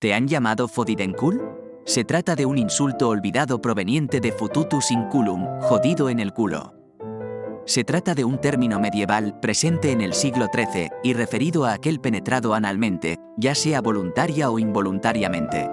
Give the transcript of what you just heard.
¿Te han llamado Fodidencul? Se trata de un insulto olvidado proveniente de fututus inculum, jodido en el culo. Se trata de un término medieval presente en el siglo XIII y referido a aquel penetrado analmente, ya sea voluntaria o involuntariamente.